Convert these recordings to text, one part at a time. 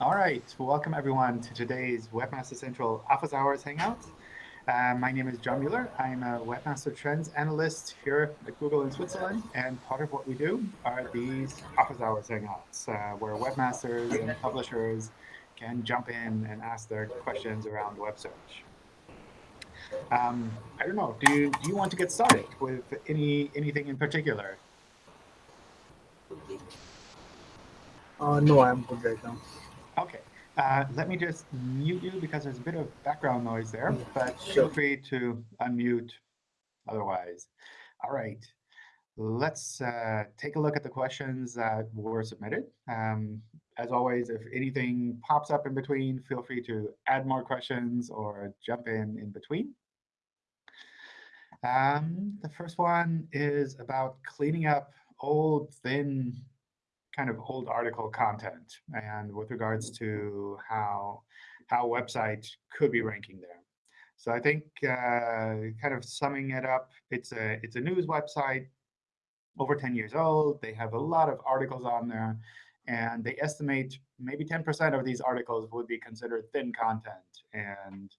All right, welcome everyone to today's Webmaster Central Office Hours Hangout. Uh, my name is John Mueller. I'm a Webmaster Trends Analyst here at Google in Switzerland. And part of what we do are these Office Hours Hangouts, uh, where webmasters and publishers can jump in and ask their questions around web search. Um, I don't know, do you, do you want to get started with any anything in particular? Uh, no, I'm good right now. Okay. Uh, let me just mute you because there's a bit of background noise there, but Sure. feel free to unmute otherwise. All right. Let's uh, take a look at the questions that were submitted. Um, as always, if anything pops up in between, feel free to add more questions or jump in in between. Um, the first one is about cleaning up old, thin kind of old article content and with regards to how how websites could be ranking there. So I think uh, kind of summing it up, it's a it's a news website over 10 years old. They have a lot of articles on there, and they estimate maybe 10% of these articles would be considered thin content and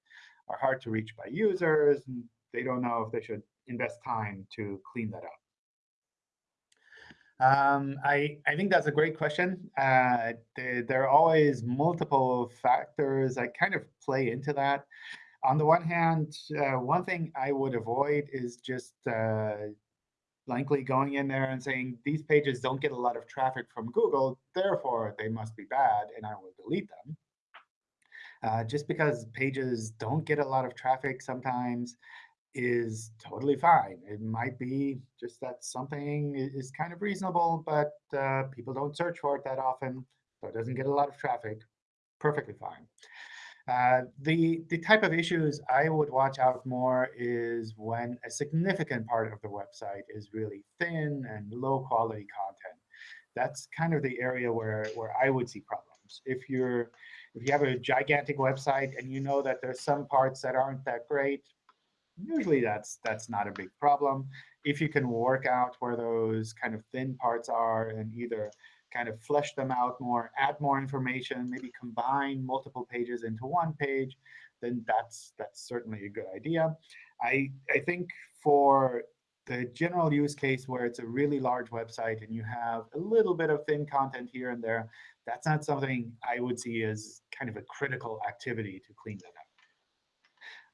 are hard to reach by users. And they don't know if they should invest time to clean that up. Um, I, I think that's a great question. Uh, there, there, are always multiple factors that kind of play into that. On the one hand, uh, one thing I would avoid is just uh, blankly going in there and saying, these pages don't get a lot of traffic from Google, therefore they must be bad, and I will delete them. Uh, just because pages don't get a lot of traffic sometimes is totally fine. It might be just that something is kind of reasonable, but uh, people don't search for it that often, so it doesn't get a lot of traffic. Perfectly fine. Uh, the, the type of issues I would watch out more is when a significant part of the website is really thin and low quality content. That's kind of the area where, where I would see problems. If you're if you have a gigantic website and you know that there's some parts that aren't that great, usually that's that's not a big problem. If you can work out where those kind of thin parts are and either kind of flesh them out more, add more information, maybe combine multiple pages into one page, then that's that's certainly a good idea. I I think for the general use case where it's a really large website and you have a little bit of thin content here and there, that's not something I would see as kind of a critical activity to clean that up.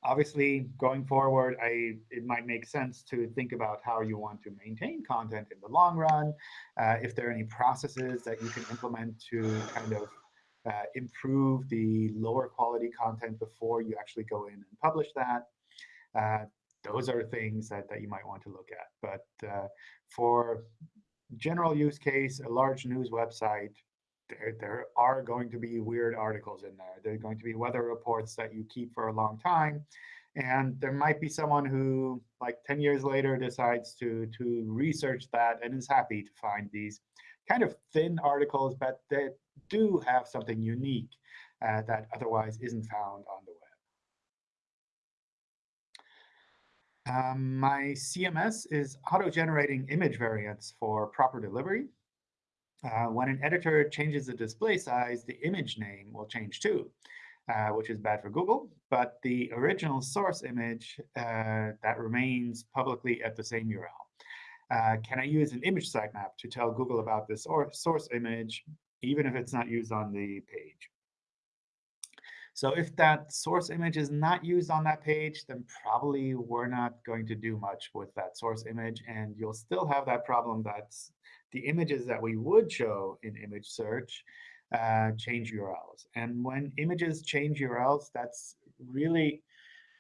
Obviously, going forward, I, it might make sense to think about how you want to maintain content in the long run, uh, if there are any processes that you can implement to kind of uh, improve the lower quality content before you actually go in and publish that. Uh, those are things that, that you might want to look at. But uh, for general use case, a large news website, there, there are going to be weird articles in there. There are going to be weather reports that you keep for a long time. And there might be someone who, like 10 years later, decides to, to research that and is happy to find these kind of thin articles, but that do have something unique uh, that otherwise isn't found on the web. Um, my CMS is auto-generating image variants for proper delivery. Uh, when an editor changes the display size, the image name will change too, uh, which is bad for Google. But the original source image, uh, that remains publicly at the same URL. Uh, can I use an image sitemap to tell Google about this source image, even if it's not used on the page? So if that source image is not used on that page, then probably we're not going to do much with that source image. And you'll still have that problem that's the images that we would show in image search uh, change URLs. And when images change URLs, that's really,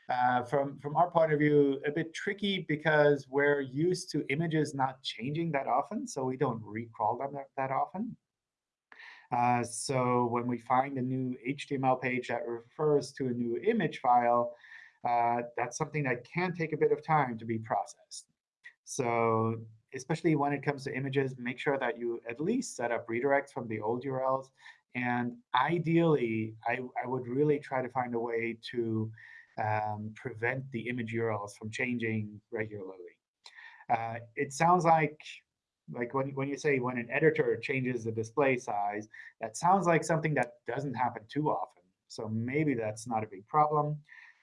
uh, from, from our point of view, a bit tricky because we're used to images not changing that often, so we don't recrawl them that, that often. Uh, so when we find a new HTML page that refers to a new image file, uh, that's something that can take a bit of time to be processed. So especially when it comes to images, make sure that you at least set up redirects from the old URLs. And ideally, I, I would really try to find a way to um, prevent the image URLs from changing regularly. Uh, it sounds like Like when, when you say when an editor changes the display size, that sounds like something that doesn't happen too often. So maybe that's not a big problem.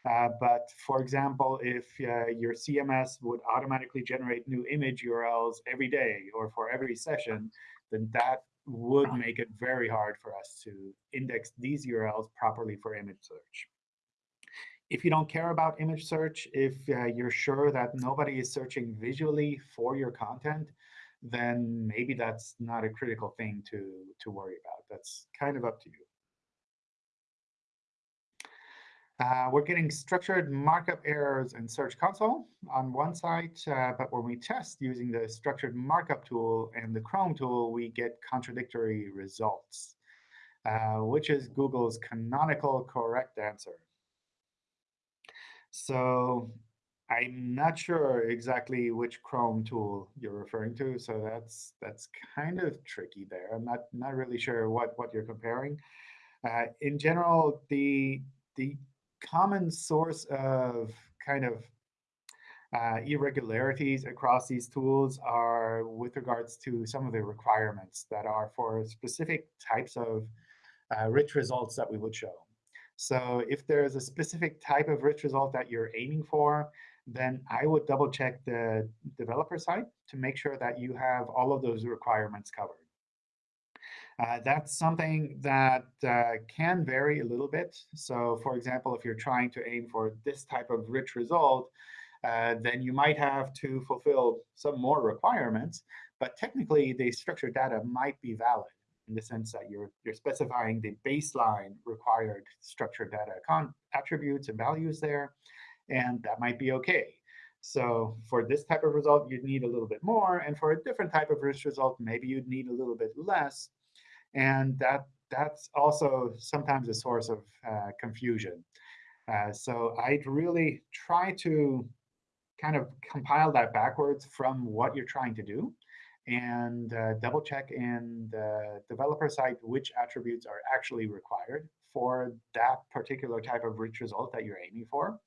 Uh, but for example, if uh, your CMS would automatically generate new image URLs every day or for every session, then that would make it very hard for us to index these URLs properly for image search. If you don't care about image search, if uh, you're sure that nobody is searching visually for your content, then maybe that's not a critical thing to, to worry about. That's kind of up to you. Uh, we're getting structured markup errors in Search Console on one side, uh, but when we test using the structured markup tool and the Chrome tool, we get contradictory results, uh, which is Google's canonical correct answer. So I'm not sure exactly which Chrome tool you're referring to, so that's that's kind of tricky there. I'm not not really sure what what you're comparing. Uh, in general, the the common source of kind of uh, irregularities across these tools are with regards to some of the requirements that are for specific types of uh, rich results that we would show. So if there's a specific type of rich result that you're aiming for, then I would double check the developer side to make sure that you have all of those requirements covered. Uh, that's something that uh, can vary a little bit. So for example, if you're trying to aim for this type of rich result, uh, then you might have to fulfill some more requirements. But technically, the structured data might be valid in the sense that you're, you're specifying the baseline required structured data attributes and values there. And that might be OK. So for this type of result, you'd need a little bit more. And for a different type of rich result, maybe you'd need a little bit less. And that that's also sometimes a source of uh, confusion. Uh, so I'd really try to kind of compile that backwards from what you're trying to do and uh, double check in the developer side which attributes are actually required for that particular type of rich result that you're aiming for.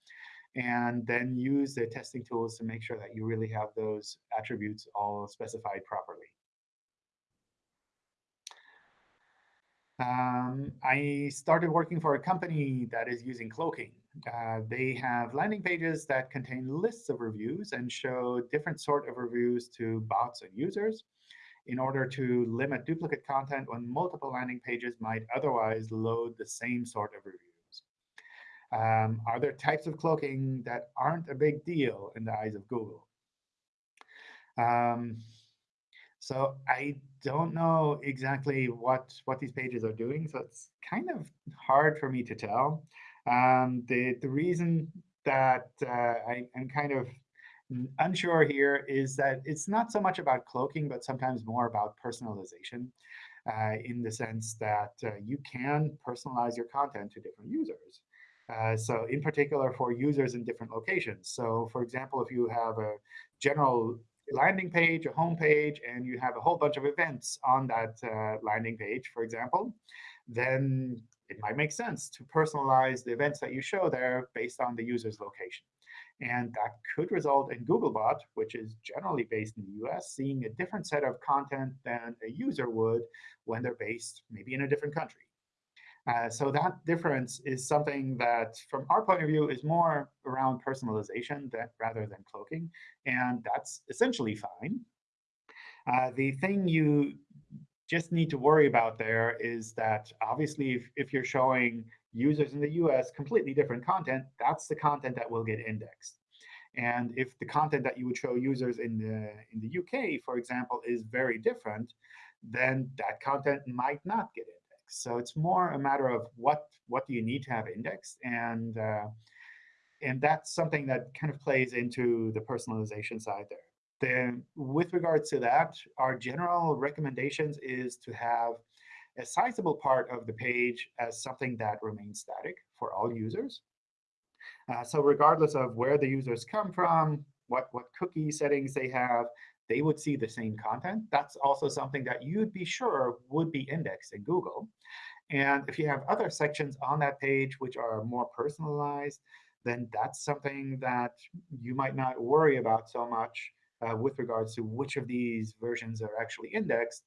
And then use the testing tools to make sure that you really have those attributes all specified properly. Um, I started working for a company that is using cloaking. Uh, they have landing pages that contain lists of reviews and show different sort of reviews to bots and users in order to limit duplicate content when multiple landing pages might otherwise load the same sort of reviews. Um, are there types of cloaking that aren't a big deal in the eyes of Google? Um, so I don't know exactly what, what these pages are doing, so it's kind of hard for me to tell. Um, the, the reason that uh, I, am kind of unsure here is that it's not so much about cloaking, but sometimes more about personalization uh, in the sense that uh, you can personalize your content to different users. Uh, so in particular for users in different locations. So for example, if you have a general landing page, a home page, and you have a whole bunch of events on that uh, landing page, for example, then it might make sense to personalize the events that you show there based on the user's location. And that could result in Googlebot, which is generally based in the US, seeing a different set of content than a user would when they're based maybe in a different country. Uh, so that difference is something that, from our point of view, is more around personalization that, rather than cloaking. And that's essentially fine. Uh, the thing you just need to worry about there is that, obviously, if, if you're showing users in the US completely different content, that's the content that will get indexed. And if the content that you would show users in the, in the UK, for example, is very different, then that content might not get indexed. So it's more a matter of what what do you need to have indexed, and uh, and that's something that kind of plays into the personalization side there. Then, with regards to that, our general recommendations is to have a sizable part of the page as something that remains static for all users. Uh, so regardless of where the users come from, what, what cookie settings they have, they would see the same content. That's also something that you'd be sure would be indexed in Google. And if you have other sections on that page which are more personalized, then that's something that you might not worry about so much uh, with regards to which of these versions are actually indexed,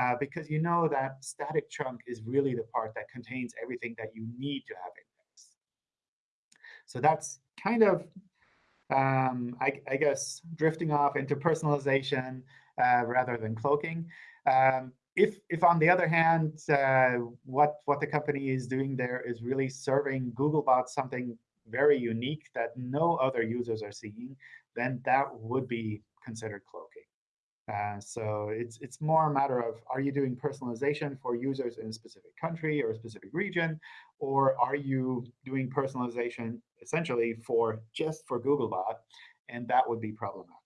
uh, because you know that static chunk is really the part that contains everything that you need to have indexed. So that's kind of, um, I, I, guess, drifting off into personalization uh, rather than cloaking. Um, if, if on the other hand, uh, what, what the company is doing there is really serving Googlebot something very unique that no other users are seeing, then that would be considered cloaking. Uh, so it's it's more a matter of are you doing personalization for users in a specific country or a specific region, or are you doing personalization essentially for just for Googlebot, and that would be problematic.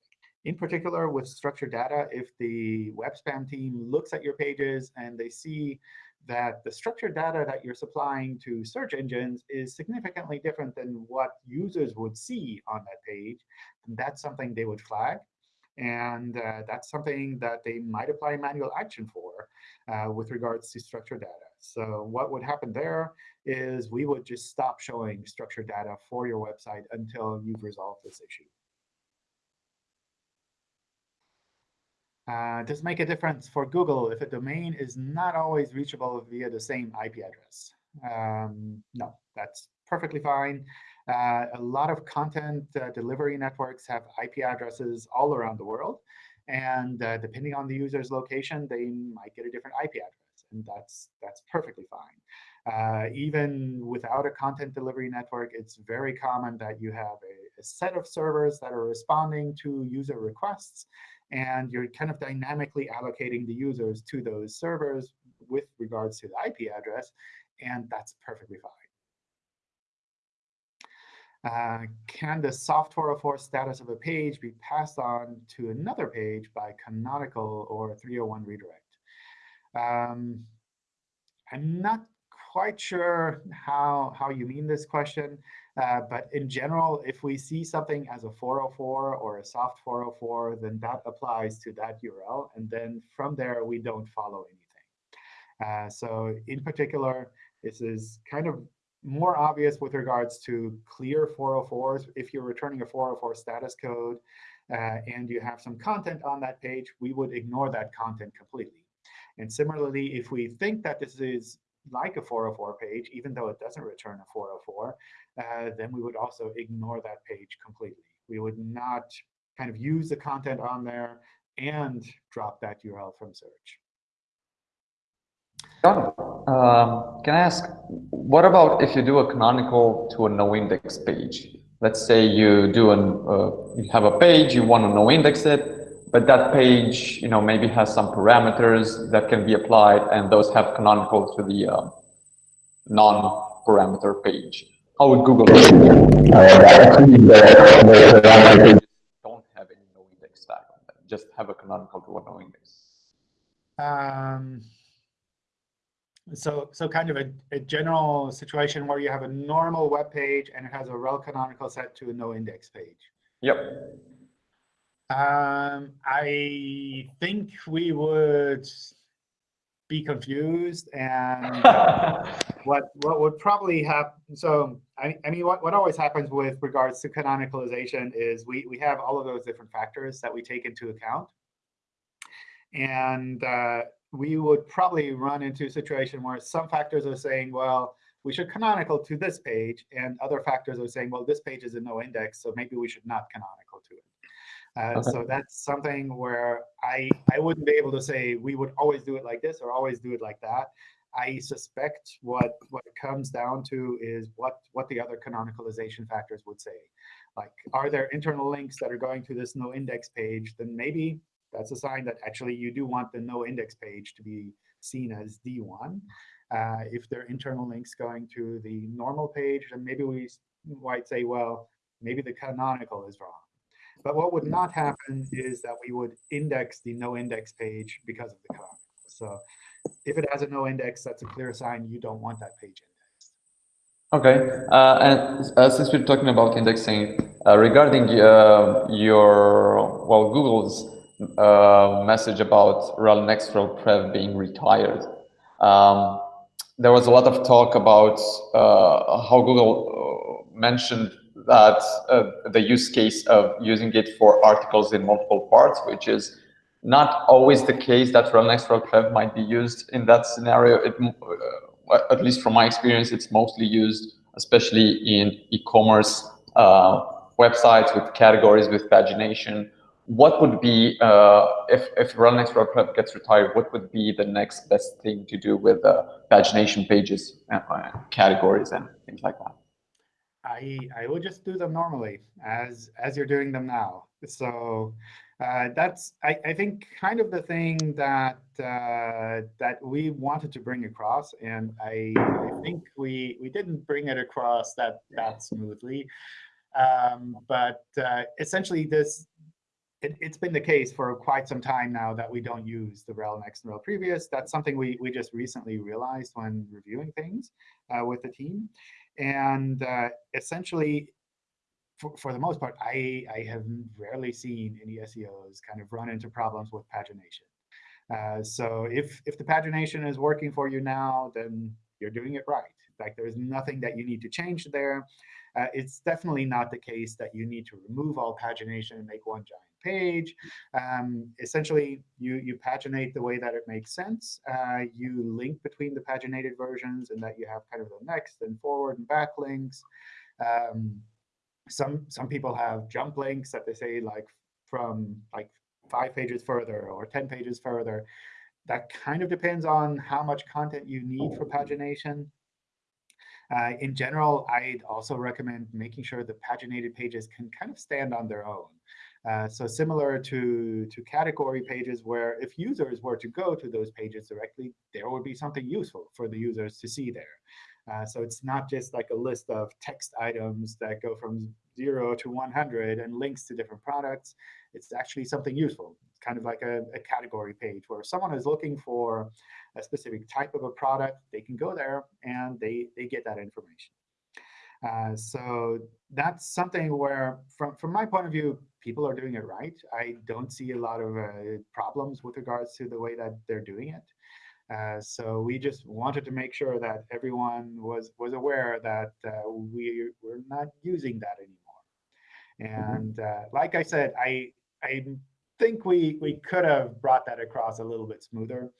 In particular, with structured data, if the web spam team looks at your pages and they see that the structured data that you're supplying to search engines is significantly different than what users would see on that page, that's something they would flag. And uh, that's something that they might apply manual action for uh, with regards to structured data. So what would happen there is we would just stop showing structured data for your website until you've resolved this issue. Uh, does make a difference for Google if a domain is not always reachable via the same IP address? Um, no, that's perfectly fine. Uh, a lot of content uh, delivery networks have IP addresses all around the world. And uh, depending on the user's location, they might get a different IP address. And that's, that's perfectly fine. Uh, even without a content delivery network, it's very common that you have a, a set of servers that are responding to user requests. And you're kind of dynamically allocating the users to those servers with regards to the IP address. And that's perfectly fine. Uh, can the soft 404 status of a page be passed on to another page by canonical or 301 redirect? Um, I'm not quite sure how, how you mean this question. Uh, but in general, if we see something as a 404 or a soft 404, then that applies to that URL. And then from there, we don't follow anything. Uh, so in particular, this is kind of more obvious with regards to clear 404s. If you're returning a 404 status code uh, and you have some content on that page, we would ignore that content completely. And similarly, if we think that this is like a 404 page, even though it doesn't return a 404, uh, then we would also ignore that page completely. We would not kind of use the content on there and drop that URL from search. John, um, can I ask, what about if you do a canonical to a no index page? Let's say you do an, uh, you have a page, you want to no index it, but that page, you know, maybe has some parameters that can be applied, and those have canonical to the uh, non-parameter page. How would Google? Don't have any. Just have a canonical to a no. Um so so kind of a, a general situation where you have a normal web page and it has a rel canonical set to a no index page. Yep. Um, I think we would be confused and what what would probably happen so I, I mean what, what always happens with regards to canonicalization is we we have all of those different factors that we take into account and uh, we would probably run into a situation where some factors are saying, well, we should canonical to this page, and other factors are saying, well, this page is a no index, so maybe we should not canonical to it. Uh, okay. So that's something where I, I wouldn't be able to say we would always do it like this or always do it like that. I suspect what, what it comes down to is what, what the other canonicalization factors would say. Like, are there internal links that are going to this no index page? Then maybe that's a sign that actually you do want the no index page to be seen as D1. Uh, if there are internal links going to the normal page, then maybe we might say, well, maybe the canonical is wrong. But what would not happen is that we would index the no index page because of the canonical. So if it has a no index, that's a clear sign you don't want that page indexed. Okay, uh, and uh, since we're talking about indexing, uh, regarding uh, your, well, Google's uh, message about rel next rel prev being retired. Um, there was a lot of talk about uh, how Google uh, mentioned that uh, the use case of using it for articles in multiple parts, which is not always the case that rel next rel prev might be used in that scenario. It, uh, at least from my experience, it's mostly used, especially in e-commerce websites with categories, with pagination. What would be, uh, if, if rel next rel prev gets retired, what would be the next best thing to do with uh, pagination pages, and, uh, categories, and things like that? I I would just do them normally as as you're doing them now. So uh, that's I, I think kind of the thing that uh, that we wanted to bring across, and I, I think we we didn't bring it across that that smoothly. Um, but uh, essentially, this it, has been the case for quite some time now that we don't use the rel next and rel previous. That's something we we just recently realized when reviewing things uh, with the team. And uh, essentially, for, for the most part, I, I have rarely seen any SEOs kind of run into problems with pagination. Uh, so if, if the pagination is working for you now, then you're doing it right. Like there's nothing that you need to change there. Uh, it's definitely not the case that you need to remove all pagination and make one giant page. Um, essentially, you, you paginate the way that it makes sense. Uh, you link between the paginated versions and that you have kind of the next and forward and back links. Um, some, some people have jump links that they say like from like five pages further or 10 pages further. That kind of depends on how much content you need for pagination. Uh, in general, I'd also recommend making sure the paginated pages can kind of stand on their own. Uh, so similar to, to category pages where if users were to go to those pages directly, there would be something useful for the users to see there. Uh, so it's not just like a list of text items that go from 0 to 100 and links to different products. It's actually something useful. It's kind of like a, a category page where someone is looking for a specific type of a product, they can go there and they, they get that information. Uh, so that's something where, from, from my point of view, people are doing it right. I don't see a lot of uh, problems with regards to the way that they're doing it. Uh, so we just wanted to make sure that everyone was was aware that uh, we were not using that anymore. Mm-hmm. And uh, like I said, I I think we we could have brought that across a little bit smoother,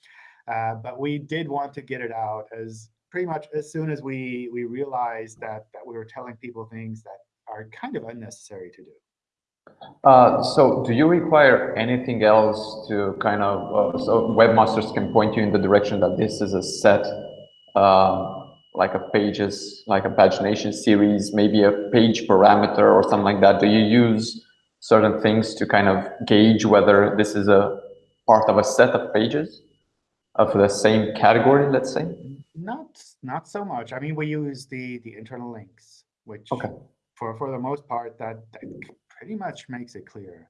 uh, but we did want to get it out as pretty much as soon as we we realized that that we were telling people things that are kind of unnecessary to do. Uh, so do you require anything else to kind of, uh, so webmasters can point you in the direction that this is a set, um, like a pages, like a pagination series, maybe a page parameter or something like that. Do you use certain things to kind of gauge whether this is a part of a set of pages of the same category, let's say? Not, not so much. I mean, we use the, the internal links, which okay. for, for the most part, that, that pretty much makes it clear.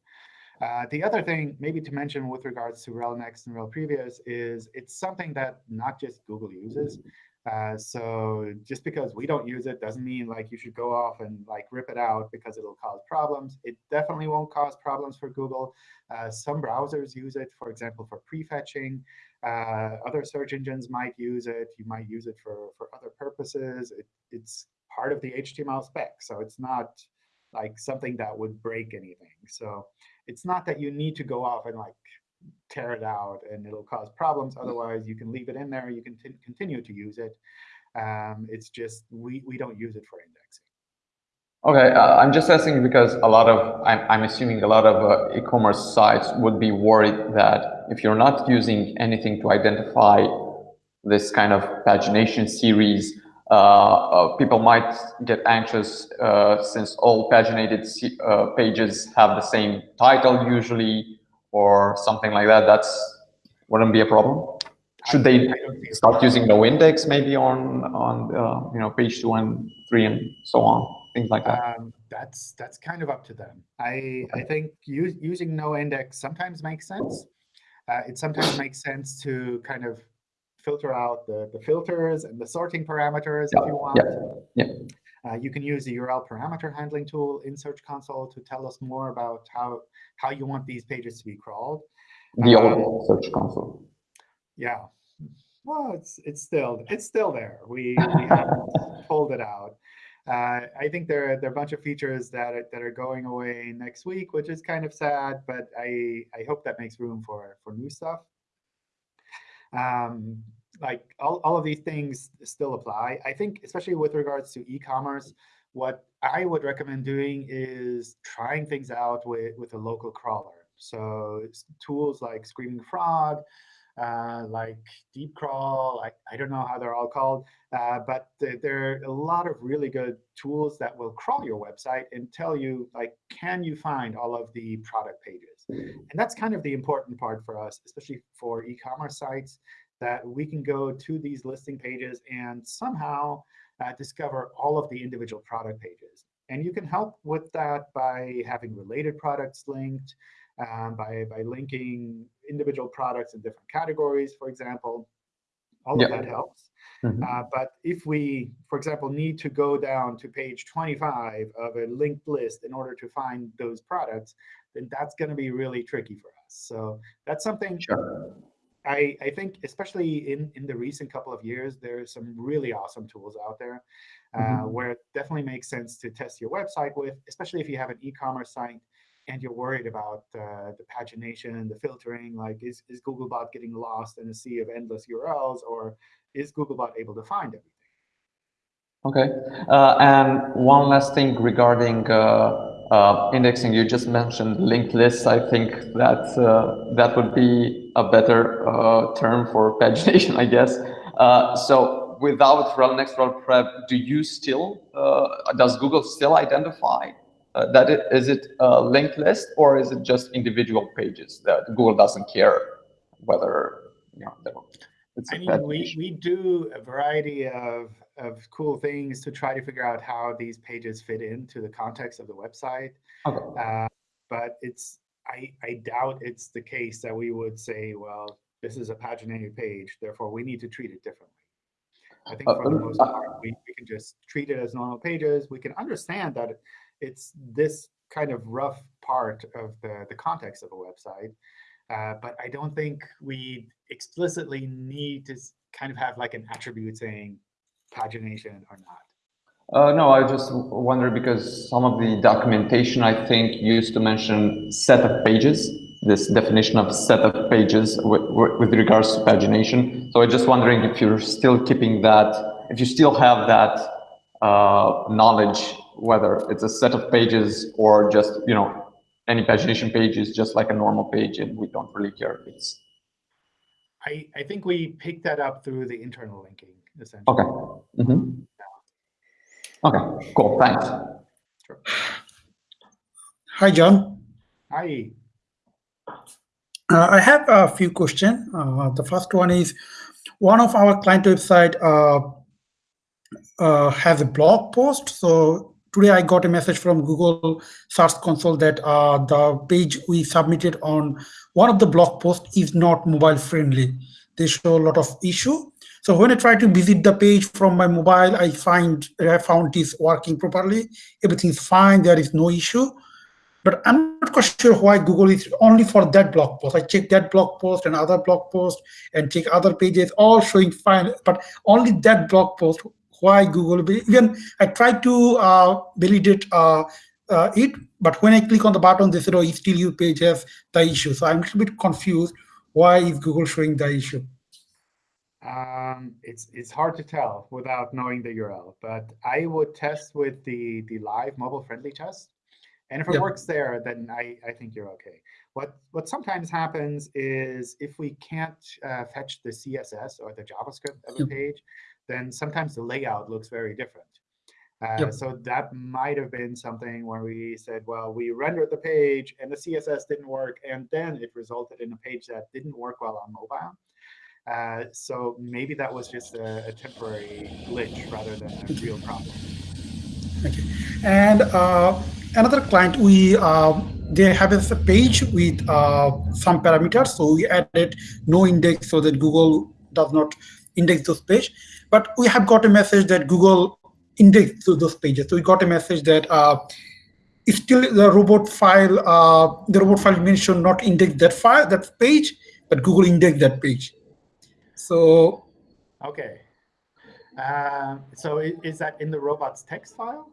Uh, the other thing maybe to mention with regards to rel next and rel previous is it's something that not just Google uses. Uh, so just because we don't use it doesn't mean like you should go off and like rip it out because it'll cause problems. It definitely won't cause problems for Google. Uh, some browsers use it, for example, for prefetching. Uh, other search engines might use it. You might use it for, for other purposes. It, it's part of the HTML spec. So it's not like something that would break anything. So it's not that you need to go off and like tear it out and it'll cause problems. Mm. Otherwise, you can leave it in there. You can continue to use it. Um, it's just we, we don't use it for indexing. Okay, uh, I'm just asking because a lot of, I'm, I'm assuming a lot of uh, e-commerce sites would be worried that if you're not using anything to identify this kind of pagination series, people might get anxious uh, since all paginated pages have the same title usually or something like that. That's wouldn't be a problem. Should they start using no index maybe on on uh, you know page two and three and so on things like that? Um, that's that's kind of up to them. I I think use, using no index sometimes makes sense. Uh, it sometimes makes sense to kind of filter out the, the filters and the sorting parameters yeah. if you want. Yeah. yeah. Uh, you can use the URL parameter handling tool in Search Console to tell us more about how, how you want these pages to be crawled. The um, old Search Console. Yeah. Well, it's it's still it's still there. We, we haven't pulled it out. Uh, I think there, are, there are a bunch of features that are, that are going away next week, which is kind of sad, but I, I hope that makes room for, for new stuff. Um, like all, all of these things still apply. I think, especially with regards to e-commerce, what I would recommend doing is trying things out with, with a local crawler. So tools like Screaming Frog, uh, like Deep Crawl, I, I don't know how they're all called, uh, but th there are a lot of really good tools that will crawl your website and tell you, like, can you find all of the product pages? And that's kind of the important part for us, especially for e-commerce sites, that we can go to these listing pages and somehow uh, discover all of the individual product pages. And you can help with that by having related products linked, um, by, by linking individual products in different categories, for example. All of that helps. Mm -hmm. uh, but if we, for example, need to go down to page 25 of a linked list in order to find those products, then that's going to be really tricky for us. So that's something sure. I, I think, especially in, in the recent couple of years, there's some really awesome tools out there uh, mm -hmm. where it definitely makes sense to test your website with, especially if you have an e-commerce site and you're worried about uh, the pagination, the filtering, like is, is Googlebot getting lost in a sea of endless URLs, or is Googlebot able to find everything? Okay, uh, and one last thing regarding uh, uh indexing, you just mentioned linked lists. I think that uh, that would be a better uh, term for pagination, I guess. so without rel next rel prev, do you still, does Google still identify uh, that it, is it a linked list or is it just individual pages that Google doesn't care whether you know it's I mean, we, we do a variety of, of cool things to try to figure out how these pages fit into the context of the website. Okay. Uh, but it's I, I doubt it's the case that we would say, well, this is a paginated page, therefore we need to treat it differently. I think for uh, the most part, we, we can just treat it as normal pages. We can understand that it's this kind of rough part of the, the context of a website. Uh, but I don't think we explicitly need to kind of have like an attribute saying pagination or not. Uh, no, I just wonder because some of the documentation, I think, used to mention set of pages, this definition of set of pages with, with regards to pagination. So I'm just wondering if you're still keeping that, if you still have that uh, knowledge whether it's a set of pages or just, you know, any pagination page is just like a normal page and we don't really care if it's. I, I think we picked that up through the internal linking, essentially. Okay. Mm -hmm. Yeah. Okay, cool, thanks. Sure. Hi, John. Hi. Uh, I have a few questions. Uh, the first one is, one of our client website uh, uh has a blog post. So today I got a message from Google Search Console that uh, the page we submitted on one of the blog posts is not mobile friendly. They show a lot of issue. So when I try to visit the page from my mobile, I find I found this working properly. Everything's fine. There is no issue. But I'm not quite sure why Google is only for that blog post. I check that blog post and other blog post and check other pages, all showing fine, but only that blog post why Google. Even I try to uh, validate uh, uh, it, but when I click on the button, they said, oh, still your page has the issue. So I'm a little bit confused. Why is Google showing the issue? Um, it's it's hard to tell without knowing the URL, but I would test with the the live mobile friendly test, and if it works there, then I I think you're okay. What what sometimes happens is if we can't uh, fetch the CSS or the JavaScript of a yep. page, then sometimes the layout looks very different. Uh, yep. So that might have been something where we said, well, we rendered the page and the CSS didn't work, and then it resulted in a page that didn't work well on mobile. Uh, so maybe that was just a, a, temporary glitch rather than a real problem. Okay. And uh, another client, we uh, they have a page with uh, some parameters. So we added no index so that Google does not index those page. But we have got a message that Google indexed those pages. So we got a message that uh, still the robot file, uh, the robot file mentioned not index that file, that page, but Google indexed that page. So okay. Um, so is that in the robots text file?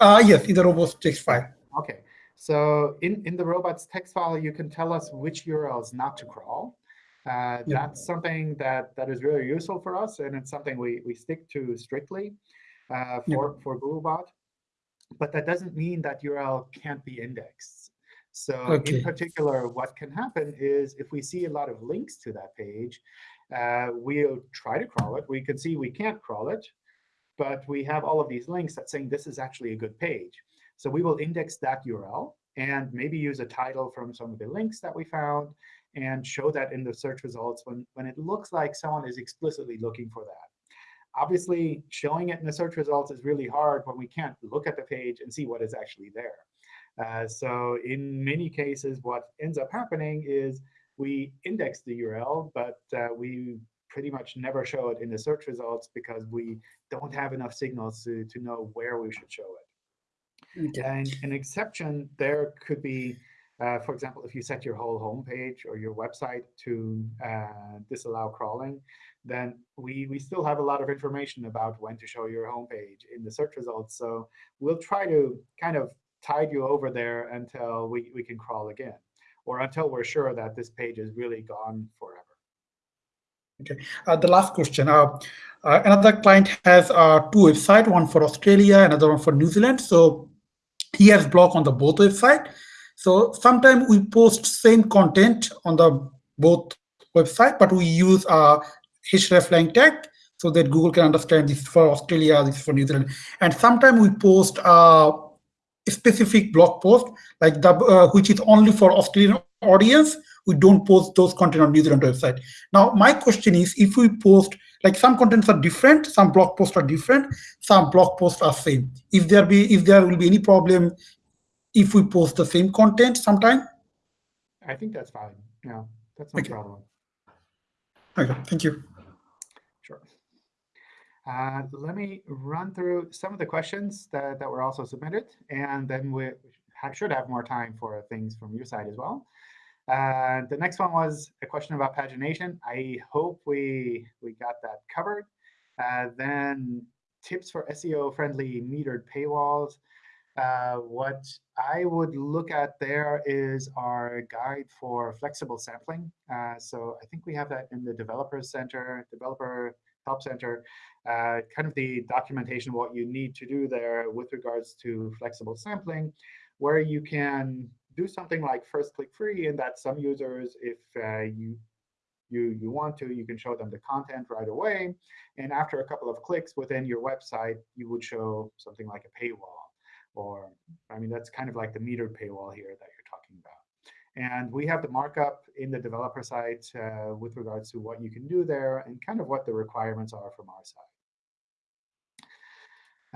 Uh, yes, in the robots text file. Okay, so in, in the robots text file, you can tell us which URLs not to crawl. Uh, Yeah. That's something that, that is really useful for us, and it's something we, we stick to strictly uh, Yeah. for, for Googlebot. But that doesn't mean that URL can't be indexed. So Okay. in particular, what can happen is if we see a lot of links to that page, uh, we'll try to crawl it. We can see we can't crawl it, but we have all of these links that saying this is actually a good page. So we will index that URL and maybe use a title from some of the links that we found and show that in the search results when, when it looks like someone is explicitly looking for that. Obviously, showing it in the search results is really hard when we can't look at the page and see what is actually there. Uh, so in many cases, what ends up happening is we index the URL, but uh, we pretty much never show it in the search results because we don't have enough signals to, to know where we should show it. Okay. And an exception there could be, uh, for example, if you set your whole homepage or your website to uh, disallow crawling, then we, we still have a lot of information about when to show your homepage in the search results. So we'll try to kind of tide you over there until we, we can crawl again, or until we're sure that this page is really gone forever. Uh, the last question. Uh, uh, another client has uh, two websites, one for Australia, another one for New Zealand. So he has blog on the both website. So sometimes we post same content on the both website, but we use uh, hreflang tag so that Google can understand this for Australia, this for New Zealand. And sometimes we post uh, a specific blog post, like the uh, which is only for Australian audience. We don't post those content on New Zealand website. Now, my question is, if we post, like some contents are different, some blog posts are different, some blog posts are same. If there be, if there will be any problem, if we post the same content sometime. I think that's fine. Yeah, that's no Okay. problem. Okay, thank you. Uh, let me run through some of the questions that, that were also submitted, and then we should have more time for things from your side as well. Uh, the next one was a question about pagination. I hope we we got that covered. Uh, then tips for SEO-friendly metered paywalls. Uh, what I would look at there is our guide for flexible sampling. Uh, so I think we have that in the Developer Center, Developer Help Center, uh, kind of the documentation what you need to do there with regards to flexible sampling, where you can do something like first click free, and that some users, if uh, you you you want to, you can show them the content right away, and after a couple of clicks within your website, you would show something like a paywall, or I mean that's kind of like the metered paywall here that you're talking about. And we have the markup in the developer site uh, with regards to what you can do there and kind of what the requirements are from our side.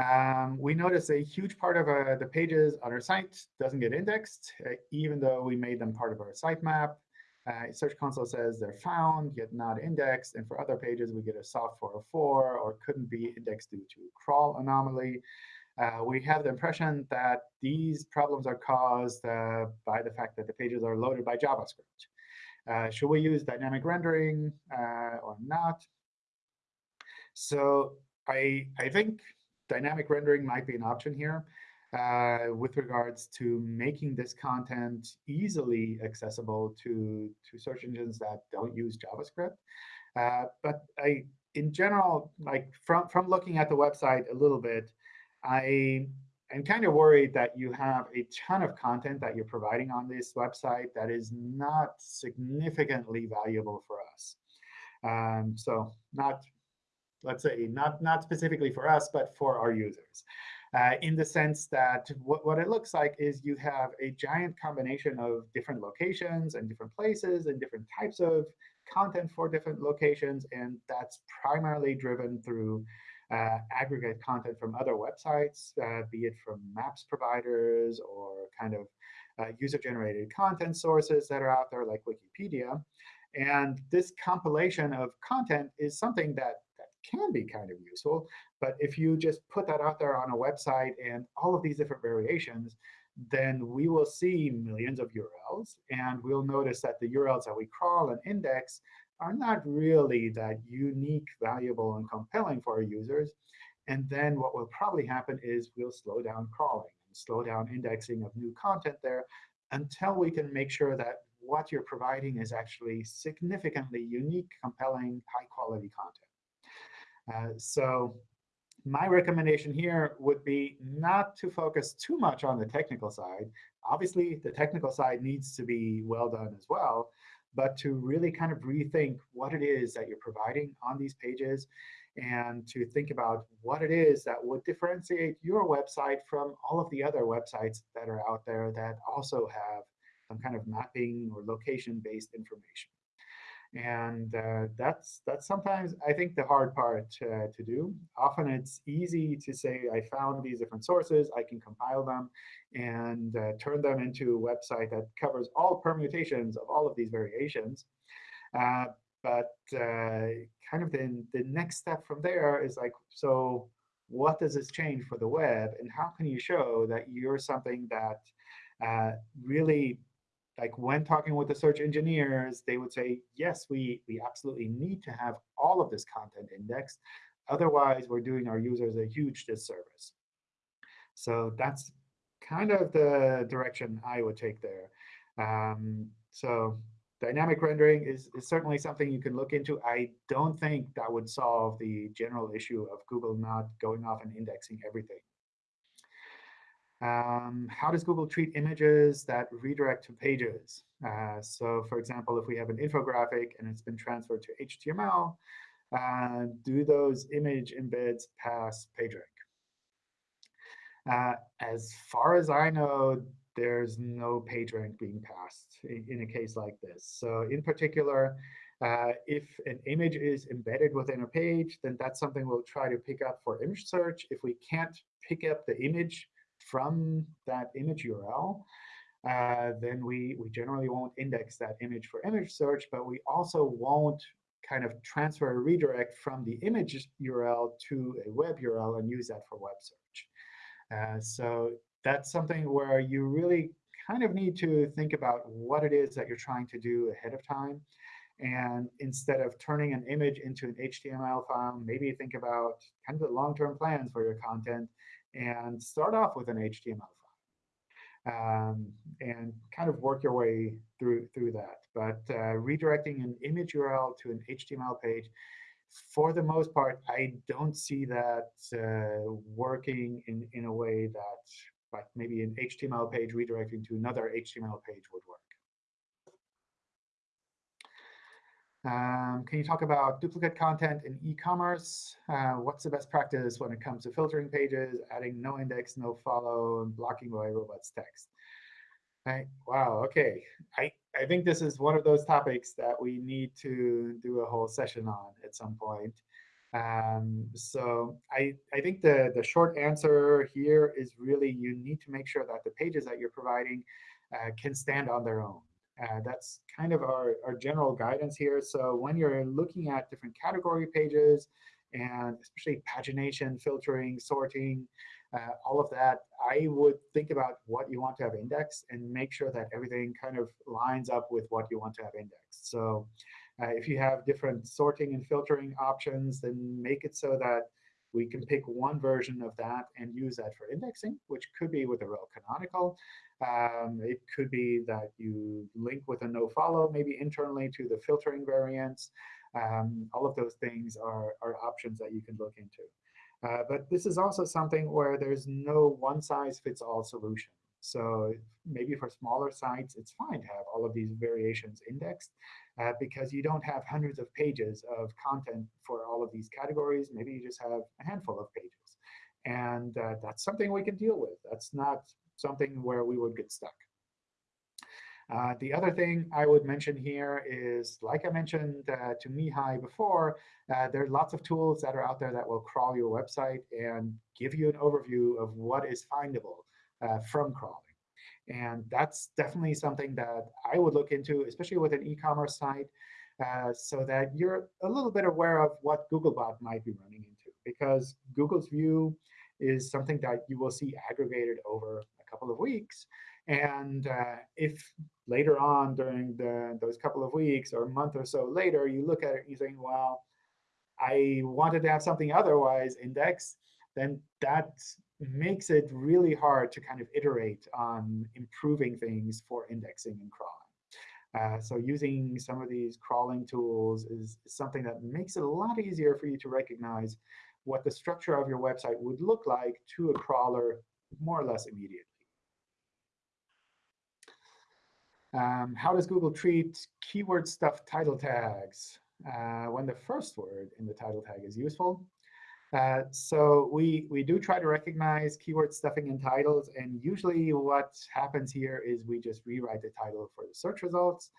Um, we notice a huge part of uh, the pages on our site doesn't get indexed, uh, even though we made them part of our sitemap. Uh, Search Console says they're found, yet not indexed. And for other pages, we get a soft 404 or couldn't be indexed due to crawl anomaly. Uh, we have the impression that these problems are caused uh, by the fact that the pages are loaded by JavaScript. Uh, should we use dynamic rendering uh, or not? So I, I think dynamic rendering might be an option here uh, with regards to making this content easily accessible to, to search engines that don't use JavaScript. Uh, but I, in general, like from, from looking at the website a little bit, I am kind of worried that you have a ton of content that you're providing on this website that is not significantly valuable for us. Um, so not, let's say, not, not specifically for us, but for our users. Uh, in the sense that what, what it looks like is you have a giant combination of different locations and different places and different types of content for different locations. And that's primarily driven through uh, aggregate content from other websites, uh, be it from maps providers or kind of uh, user-generated content sources that are out there like Wikipedia. And this compilation of content is something that, that can be kind of useful. But if you just put that out there on a website and all of these different variations, then we will see millions of URLs. And we'll notice that the URLs that we crawl and index are not really that unique, valuable, and compelling for our users. And then what will probably happen is we'll slow down crawling and slow down indexing of new content there until we can make sure that what you're providing is actually significantly unique, compelling, high-quality content. Uh, so my recommendation here would be not to focus too much on the technical side. Obviously, the technical side needs to be well done as well, but to really kind of rethink what it is that you're providing on these pages and to think about what it is that would differentiate your website from all of the other websites that are out there that also have some kind of mapping or location-based information. And uh, that's that's sometimes, I think, the hard part uh, to do. Often it's easy to say, I found these different sources. I can compile them and uh, turn them into a website that covers all permutations of all of these variations. Uh, but uh, kind of then the next step from there is like, so what does this change for the web? And how can you show that you're something that uh, really like when talking with the search engineers, they would say, yes, we, we absolutely need to have all of this content indexed. Otherwise, we're doing our users a huge disservice. So that's kind of the direction I would take there. Um, so dynamic rendering is, is certainly something you can look into. I don't think that would solve the general issue of Google not going off and indexing everything. Um, how does Google treat images that redirect to pages? Uh, so for example, if we have an infographic and it's been transferred to HTML, uh, do those image embeds pass PageRank? Uh, as far as I know, there's no PageRank being passed in, a case like this. So in particular, uh, if an image is embedded within a page, then that's something we'll try to pick up for image search. If we can't pick up the image from that image URL, uh, then we, we generally won't index that image for image search, but we also won't kind of transfer a redirect from the image URL to a web URL and use that for web search. Uh, so that's something where you really kind of need to think about what it is that you're trying to do ahead of time. And instead of turning an image into an HTML file, maybe think about kind of the long-term plans for your content and start off with an HTML file um, and kind of work your way through, through that. But uh, redirecting an image URL to an HTML page, for the most part, I don't see that uh, working in, in a way that like maybe an HTML page redirecting to another HTML page would work. Um, can you talk about duplicate content in e-commerce? Uh, what's the best practice when it comes to filtering pages, adding no index, no follow, and blocking by robots text? Right. Wow. OK. I, I think this is one of those topics that we need to do a whole session on at some point. Um, so I, I think the, the short answer here is really you need to make sure that the pages that you're providing uh, can stand on their own. Uh, that's kind of our, our general guidance here. So when you're looking at different category pages, and especially pagination, filtering, sorting, uh, all of that, I would think about what you want to have indexed and make sure that everything kind of lines up with what you want to have indexed. So uh, if you have different sorting and filtering options, then make it so that we can pick one version of that and use that for indexing, which could be with a rel canonical. Um, it could be that you link with a nofollow, maybe internally to the filtering variants. Um, all of those things are, are options that you can look into. Uh, but this is also something where there's no one-size-fits-all solution. So maybe for smaller sites, it's fine to have all of these variations indexed uh, because you don't have hundreds of pages of content for all of these categories. Maybe you just have a handful of pages. And uh, that's something we can deal with. That's not something where we would get stuck. Uh, the other thing I would mention here is, like I mentioned uh, to Mihai before, uh, there are lots of tools that are out there that will crawl your website and give you an overview of what is findable uh, from crawling. And that's definitely something that I would look into, especially with an e-commerce site, uh, so that you're a little bit aware of what Googlebot might be running into. Because Google's view is something that you will see aggregated over couple of weeks. And uh, if later on during the, those couple of weeks or a month or so later, you look at it and you think, well, I wanted to have something otherwise indexed, then that makes it really hard to kind of iterate on improving things for indexing and crawling. Uh, so using some of these crawling tools is, is, something that makes it a lot easier for you to recognize what the structure of your website would look like to a crawler more or less immediately. Um, how does Google treat keyword stuff title tags uh, when the first word in the title tag is useful? Uh, so we, we do try to recognize keyword stuffing in titles. And usually what happens here is we just rewrite the title for the search results.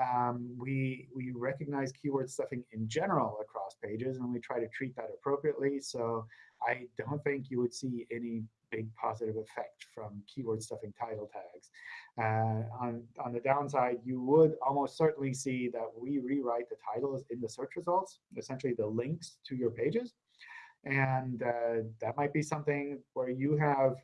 Um, we, we recognize keyword stuffing in general across pages, and we try to treat that appropriately. So I don't think you would see any big positive effect from keyword stuffing title tags. Uh, on, on the downside, you would almost certainly see that we rewrite the titles in the search results, essentially the links to your pages. And uh, that might be something where you have,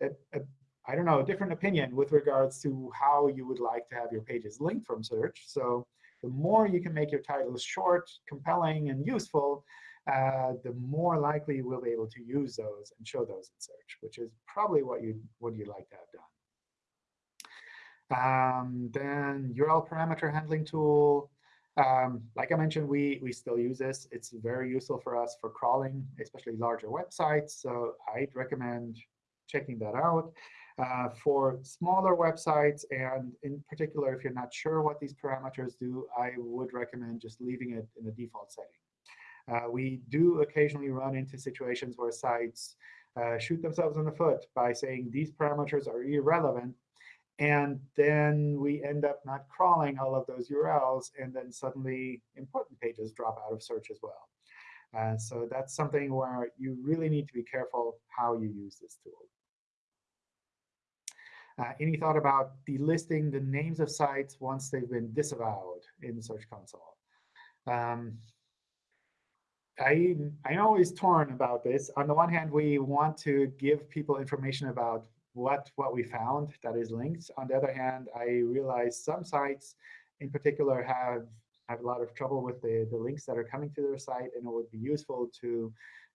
a, a, I don't know, a different opinion with regards to how you would like to have your pages linked from search. So the more you can make your titles short, compelling, and useful, uh, the more likely you will be able to use those and show those in search, which is probably what you what you'd like to have done. Um, then URL parameter handling tool. Um, like I mentioned, we, we still use this. It's very useful for us for crawling, especially larger websites. So I'd recommend checking that out. Uh, for smaller websites, and in particular, if you're not sure what these parameters do, I would recommend just leaving it in the default setting. Uh, we do occasionally run into situations where sites uh, shoot themselves in the foot by saying these parameters are irrelevant and then we end up not crawling all of those URLs, and then suddenly important pages drop out of search as well. Uh, so that's something where you really need to be careful how you use this tool. Uh, any thought about delisting the names of sites once they've been disavowed in Search Console? Um, I, I'm always torn about this. On the one hand, we want to give people information about what, what we found that is linked. On the other hand, I realize some sites in particular have, have a lot of trouble with the, the links that are coming to their site, and it would be useful to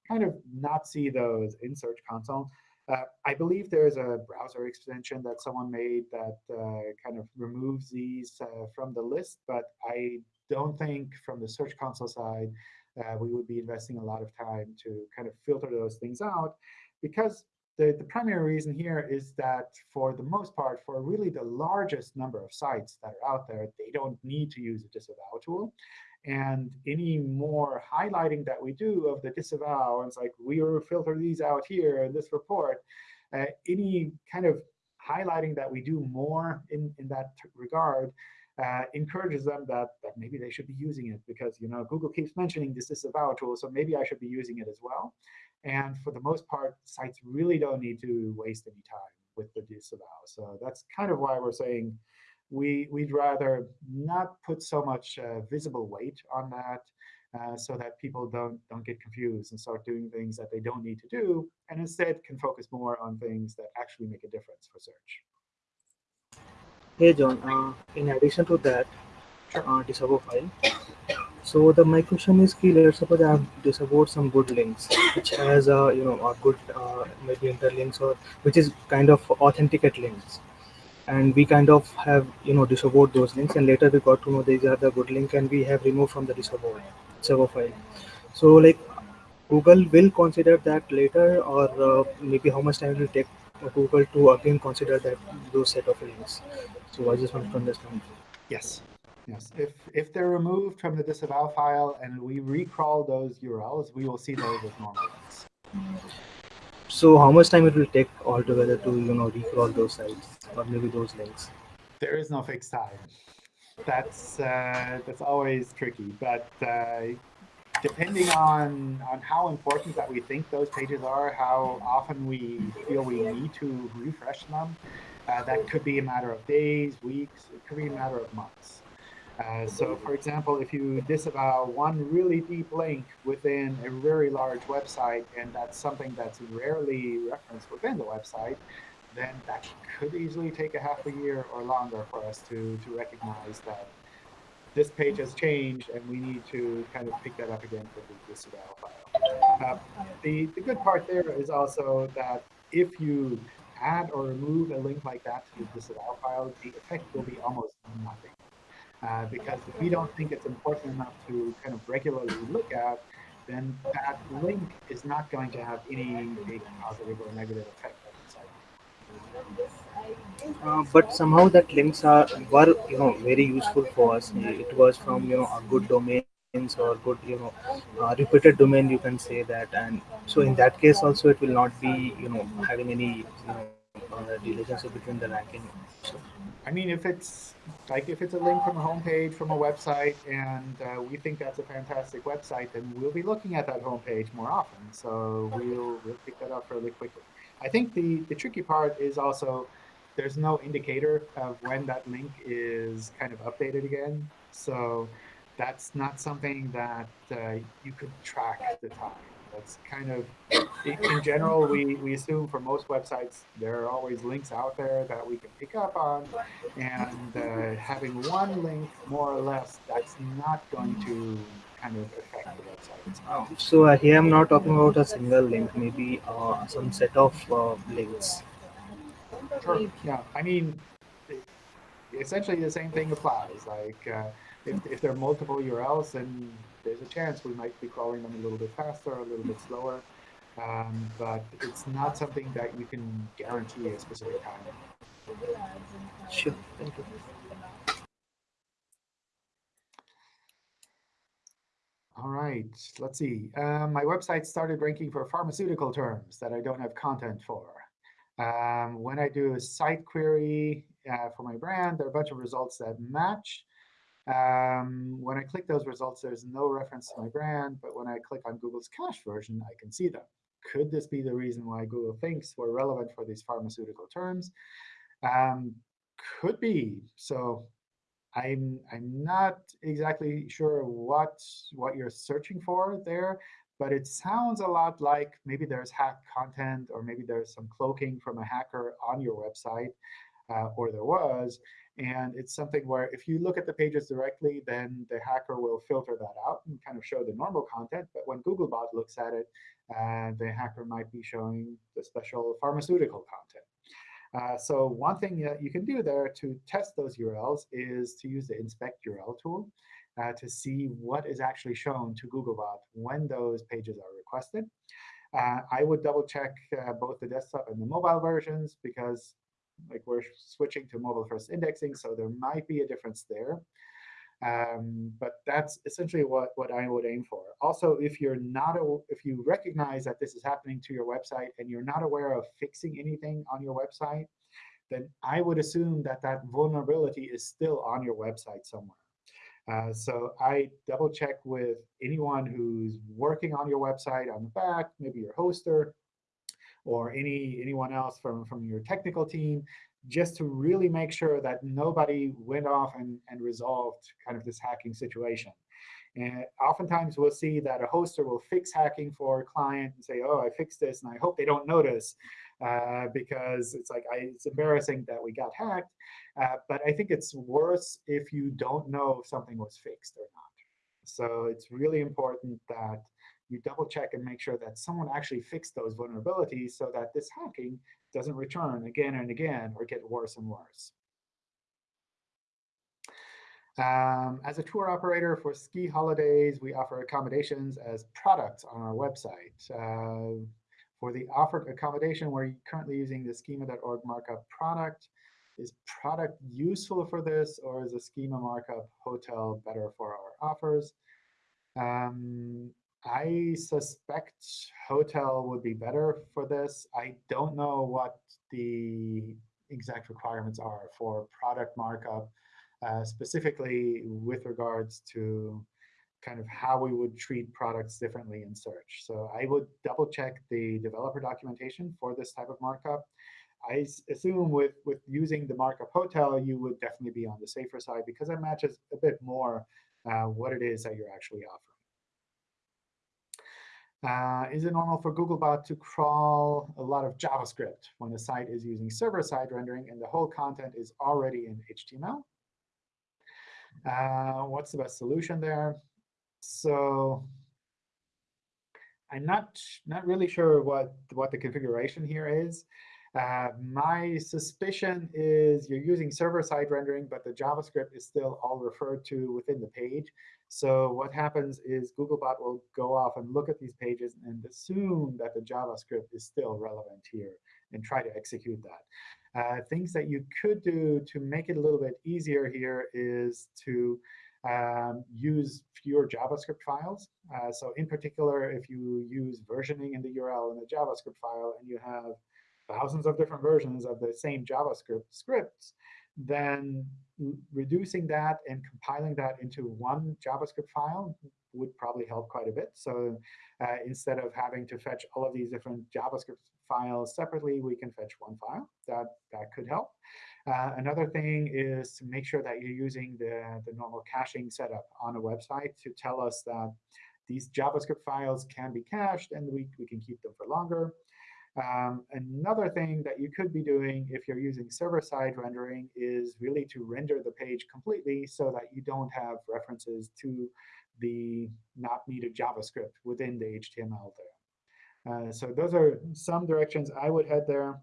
kind of not see those in Search Console. Uh, I believe there's a browser extension that someone made that uh, kind of removes these uh, from the list, but I don't think from the Search Console side uh, we would be investing a lot of time to kind of filter those things out because the, the primary reason here is that for the most part, for really the largest number of sites that are out there, they don't need to use a disavow tool. And any more highlighting that we do of the disavow, and it's like, we will filter these out here in this report, uh, any kind of highlighting that we do more in, in that regard uh, encourages them that, that maybe they should be using it because you know Google keeps mentioning this disavow tool, so maybe I should be using it as well. And for the most part, sites really don't need to waste any time with the disavow. So that's kind of why we're saying we, we'd rather not put so much uh, visible weight on that uh, so that people don't, don't get confused and start doing things that they don't need to do, and instead can focus more on things that actually make a difference for search. Hey, John, uh, in addition to that, uh, disavow file, so the my question is key let's suppose i have disavowed some good links which has a you know a good uh, maybe interlinks or which is kind of authenticate links. And we kind of have you know disavowed those links and later we got to know these are the good link and we have removed from the disavow disavow file. So like google will consider that later or uh, maybe how much time will take google to again consider that those set of links so i just want to understand yes Yes, if, if they're removed from the disavow file and we recrawl those URLs, we will see those as normal links. So how much time it will take altogether to you know recrawl those sites or maybe those links? There is no fixed time. That's uh, that's always tricky, but uh, depending on on how important that we think those pages are, how often we feel we need to refresh them, uh, that could be a matter of days, weeks, it could be a matter of months. Uh, so for example, if you disavow one really deep link within a very large website, and that's something that's rarely referenced within the website, then that could easily take a half a year or longer for us to, to recognize that this page has changed and we need to kind of pick that up again for the disavow file. Uh, the, the good part there is also that if you add or remove a link like that to the disavow file, the effect will be almost nothing. Uh, because if we don't think it's important enough to kind of regularly look at, then that link is not going to have any big positive or negative effect on the site. Uh, but somehow that links are were you know very useful for us. It was from you know a good domains or good you know uh, reputed domain you can say that, and so in that case also it will not be you know having any you know uh, relationship between the ranking. So, I mean, if it's like if it's a link from a homepage from a website and uh, we think that's a fantastic website, then we'll be looking at that homepage more often. So we'll, we'll pick that up fairly quickly. I think the, the tricky part is also there's no indicator of when that link is kind of updated again. So that's not something that uh, you could track the time. That's kind of, in general, we, we assume for most websites, there are always links out there that we can pick up on. And uh, having one link, more or less, that's not going to kind of affect the website itself. so uh, here I'm not talking about a single link, maybe uh, some set of uh, links. Sure. Yeah. I mean, essentially the same thing applies. Like uh, if, if there are multiple URLs, then there's a chance we might be crawling them a little bit faster, a little bit slower. Um, but it's not something that you can guarantee a specific time. Sure, thank you. All right, let's see. Um, my website started ranking for pharmaceutical terms that I don't have content for. Um, when I do a site query uh, for my brand, there are a bunch of results that match. Um, when I click those results, there's no reference to my brand, but when I click on Google's cache version, I can see them. Could this be the reason why Google thinks we're relevant for these pharmaceutical terms? Um, could be. So I'm I'm not exactly sure what what you're searching for there, but it sounds a lot like maybe there's hacked content or maybe there's some cloaking from a hacker on your website, uh, or there was. And it's something where if you look at the pages directly, then the hacker will filter that out and kind of show the normal content. But when Googlebot looks at it, uh, the hacker might be showing the special pharmaceutical content. Uh, so one thing that you can do there to test those URLs is to use the inspect URL tool uh, to see what is actually shown to Googlebot when those pages are requested. Uh, I would double check uh, both the desktop and the mobile versions because like we're switching to mobile first indexing, so there might be a difference there. Um, but that's essentially what, what I would aim for. Also, if you're not a, if you recognize that this is happening to your website and you're not aware of fixing anything on your website, then I would assume that that vulnerability is still on your website somewhere. Uh, so I double check with anyone who's working on your website on the back, maybe your hoster, or any anyone else from, from your technical team, just to really make sure that nobody went off and, and resolved kind of this hacking situation. And oftentimes we'll see that a hoster will fix hacking for a client and say, oh, I fixed this, and I hope they don't notice uh, because it's like I, it's embarrassing that we got hacked. Uh, but I think it's worse if you don't know if something was fixed or not. So it's really important that you double check and make sure that someone actually fixed those vulnerabilities so that this hacking doesn't return again and again or get worse and worse. Um, as a tour operator for ski holidays, we offer accommodations as products on our website. Uh, for the offered accommodation, we're currently using the schema.org markup product. Is product useful for this, or is a schema markup hotel better for our offers? Um, I suspect hotel would be better for this. I don't know what the exact requirements are for product markup, uh, specifically with regards to kind of how we would treat products differently in search. So I would double check the developer documentation for this type of markup. I assume with, with using the markup hotel, you would definitely be on the safer side because it matches a bit more uh, what it is that you're actually offering. Uh, is it normal for Googlebot to crawl a lot of JavaScript when a site is using server-side rendering and the whole content is already in HTML? Uh, what's the best solution there? So I'm not not really sure what what the configuration here is. Uh, my suspicion is you're using server-side rendering, but the JavaScript is still all referred to within the page. So what happens is Googlebot will go off and look at these pages and assume that the JavaScript is still relevant here and try to execute that. Uh, things that you could do to make it a little bit easier here is to um, use fewer JavaScript files. Uh, so in particular, if you use versioning in the URL in the JavaScript file and you have thousands of different versions of the same JavaScript scripts, then reducing that and compiling that into one JavaScript file would probably help quite a bit. So uh, instead of having to fetch all of these different JavaScript files separately, we can fetch one file. That, that could help. Uh, another thing is to make sure that you're using the, the normal caching setup on a website to tell us that these JavaScript files can be cached and we, we can keep them for longer. Um, another thing that you could be doing if you're using server-side rendering is really to render the page completely so that you don't have references to the not needed JavaScript within the HTML there. Uh, so those are some directions I would head there.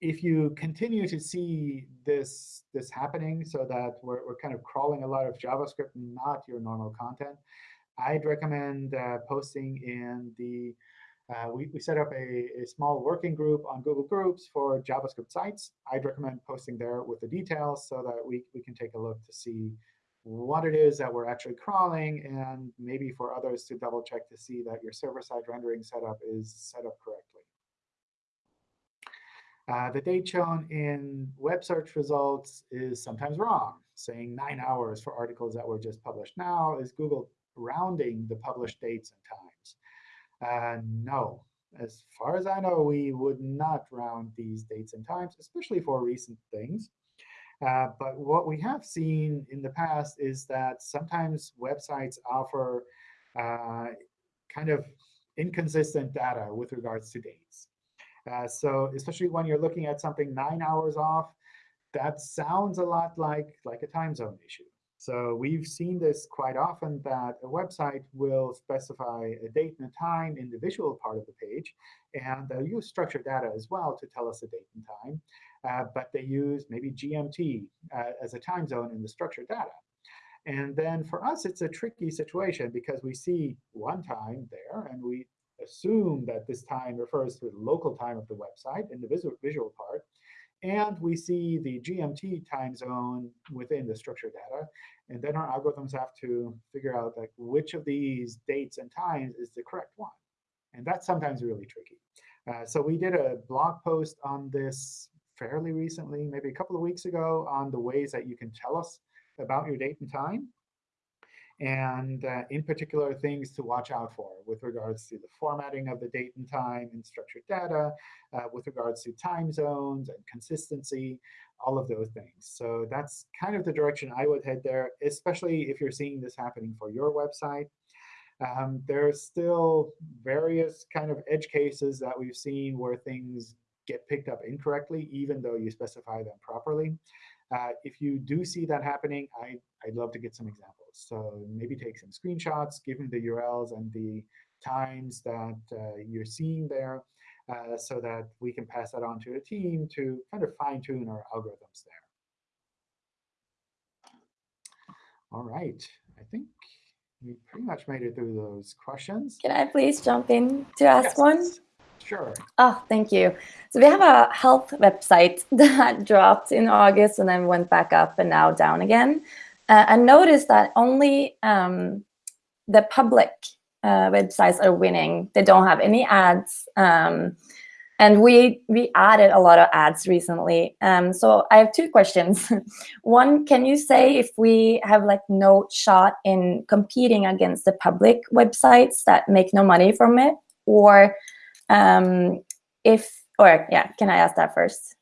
If you continue to see this, this happening so that we're, we're kind of crawling a lot of JavaScript, not your normal content, I'd recommend uh, posting in the uh, we, we set up a, a, small working group on Google Groups for JavaScript sites. I'd recommend posting there with the details so that we, we can take a look to see what it is that we're actually crawling, and maybe for others to double check to see that your server-side rendering setup is set up correctly. Uh, the date shown in web search results is sometimes wrong, saying nine hours for articles that were just published now. Is Google rounding the published dates and times? Uh, no. As far as I know, we would not round these dates and times, especially for recent things. Uh, but what we have seen in the past is that sometimes websites offer uh, kind of inconsistent data with regards to dates. Uh, so especially when you're looking at something nine hours off, that sounds a lot like, like a time zone issue. So we've seen this quite often that a website will specify a date and a time in the visual part of the page. And they'll use structured data as well to tell us a date and time. Uh, but they use maybe GMT uh, as a time zone in the structured data. And then for us, it's a tricky situation because we see one time there, and we assume that this time refers to the local time of the website in the visual, visual part. And we see the GMT time zone within the structured data. And then our algorithms have to figure out like which of these dates and times is the correct one. And that's sometimes really tricky. Uh, so we did a blog post on this fairly recently, maybe a couple of weeks ago, on the ways that you can tell us about your date and time and uh, in particular things to watch out for with regards to the formatting of the date and time in structured data, uh, with regards to time zones and consistency, all of those things. So that's kind of the direction I would head there, especially if you're seeing this happening for your website. Um, there's still various kind of edge cases that we've seen where things get picked up incorrectly, even though you specify them properly. Uh, if you do see that happening, I, I'd love to get some examples. So maybe take some screenshots, give me the URLs and the times that uh, you're seeing there uh, so that we can pass that on to the team to kind of fine tune our algorithms there. All right, I think we pretty much made it through those questions. Can I please jump in to ask yes. one? Sure. Oh, thank you. So we have a health website that dropped in August and then went back up and now down again. Uh, and notice that only um, the public uh, websites are winning. They don't have any ads. Um, and we we added a lot of ads recently. Um, so I have two questions. One, can you say if we have like no shot in competing against the public websites that make no money from it? Or um, if, or yeah, can I ask that first?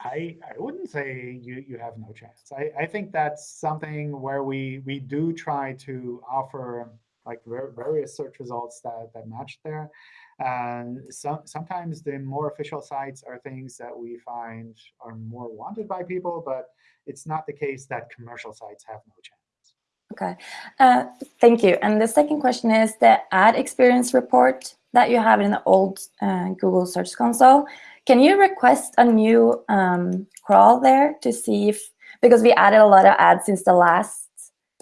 I, I wouldn't say you, you have no chance. I, I think that's something where we, we do try to offer like various search results that, that match there. And some, sometimes the more official sites are things that we find are more wanted by people, but it's not the case that commercial sites have no chance. Okay, uh, thank you. And the second question is the ad experience report that you have in the old uh, Google Search Console. Can you request a new um, crawl there to see if, because we added a lot of ads since the last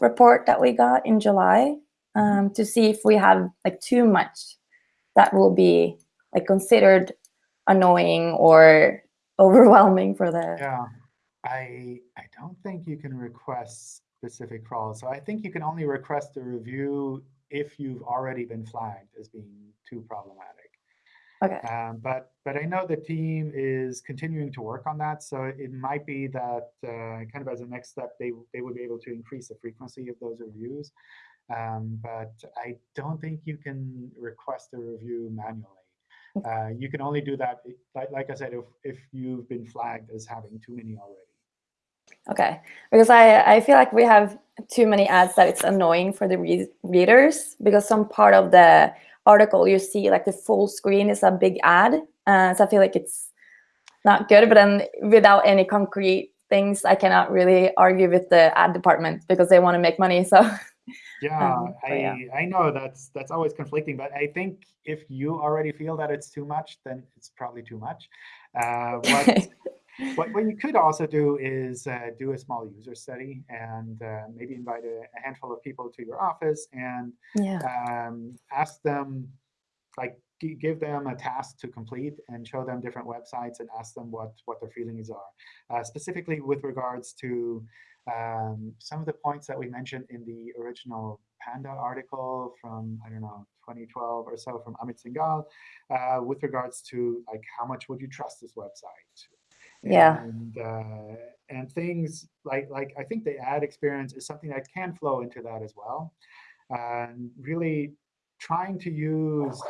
report that we got in July, um, to see if we have like too much that will be like considered annoying or overwhelming for the Yeah, I I don't think you can request specific crawls. So I think you can only request a review if you've already been flagged as being too problematic. Okay Um, but but I know the team is continuing to work on that. So it might be that uh, kind of as a next step, they they would be able to increase the frequency of those reviews. Um, but I don't think you can request a review manually. Uh, you can only do that, like, like I said, if, if you've been flagged as having too many already. Okay, because I, I feel like we have too many ads that it's annoying for the re readers because some part of the article you see like the full screen is a big ad. Uh, so I feel like it's not good, but then without any concrete things, I cannot really argue with the ad department because they want to make money. So Yeah, Um, I yeah. I know that's that's always conflicting, but I think if you already feel that it's too much, then it's probably too much. Uh, what what, what you could also do is uh, do a small user study and uh, maybe invite a, a handful of people to your office and yeah, um, ask them, like, give them a task to complete and show them different websites and ask them what what their feelings are, uh, specifically with regards to um, some of the points that we mentioned in the original Panda article from I don't know 2012 or so from Amit Singhal, uh, with regards to like how much would you trust this website? Yeah. And uh, and things like like I think the ad experience is something that can flow into that as well, and really trying to use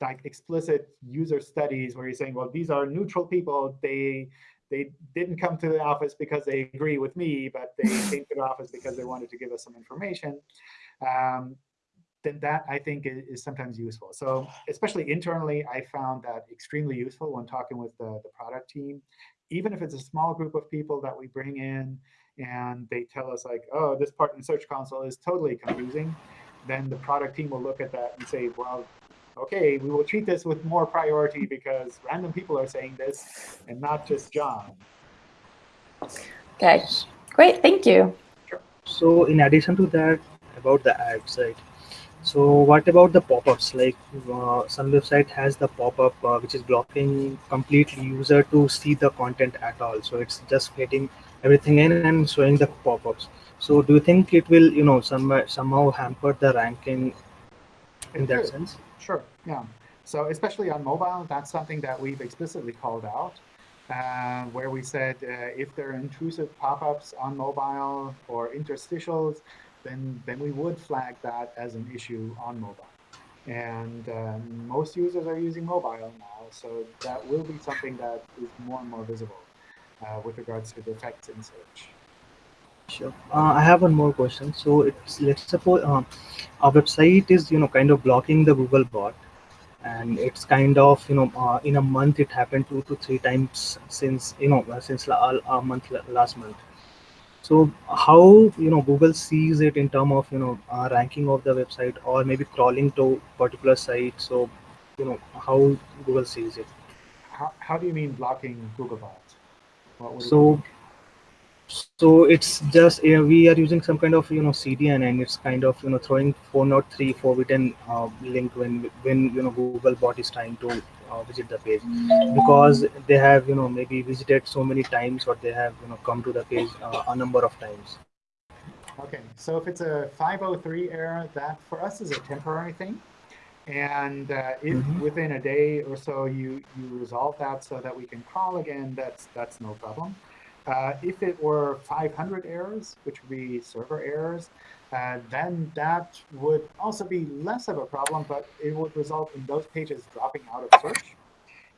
like explicit user studies where you're saying, well, these are neutral people. They they didn't come to the office because they agree with me, but they came to the office because they wanted to give us some information. Um, then that I think is, is sometimes useful. So especially internally, I found that extremely useful when talking with the, the product team. Even if it's a small group of people that we bring in and they tell us like, oh, this part in Search Console is totally confusing, then the product team will look at that and say, well, okay, we will treat this with more priority because random people are saying this and not just John. okay, great, thank you. So in addition to that, about the ads, right? So what about the pop-ups? Like uh, some website has the pop-up uh, which is blocking completely user to see the content at all. So it's just getting everything in and showing the pop-ups. So do you think it will, you know, some somehow hamper the ranking in that could. sense? Sure, yeah. So especially on mobile, that's something that we've explicitly called out, uh, where we said uh, if there are intrusive pop-ups on mobile or interstitials, then then we would flag that as an issue on mobile. And um, most users are using mobile now, so that will be something that is more and more visible uh, with regards to the effects in search. Sure. Uh, I have one more question. So it's let's suppose um, our website is you know kind of blocking the Google bot, and it's kind of you know uh, in a month it happened two to three times since you know uh, since a month last month. So how you know Google sees it in term of you know uh, ranking of the website or maybe crawling to particular site. So you know how Google sees it. How, how do you mean blocking Googlebot? What So? So it's just we are using some kind of you know CDN and it's kind of you know throwing 403 forbidden uh, link when when you know Google bot is trying to uh, visit the page because they have you know maybe visited so many times or they have you know come to the page uh, a number of times. Okay, so if it's a 503 error, that for us is a temporary thing. And uh, if Mhm. within a day or so you, you resolve that so that we can crawl again, that's, that's no problem. Uh, if it were 500 errors, which would be server errors, uh, then that would also be less of a problem, but it would result in those pages dropping out of search.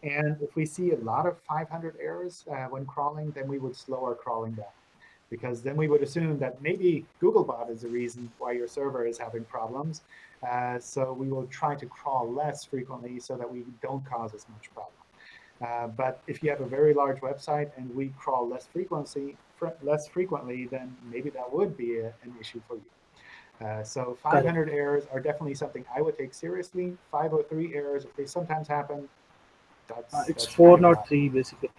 And if we see a lot of 500 errors uh, when crawling, then we would slow our crawling down. because then we would assume that maybe Googlebot is the reason why your server is having problems. Uh, so we will try to crawl less frequently so that we don't cause as much problem. Uh, but if you have a very large website and we crawl less frequency, fr less frequently, then maybe that would be a, an issue for you. Uh, so 500 errors are definitely something I would take seriously. 503 errors, if they sometimes happen, that's, Uh, it's that's four kind of not three basically.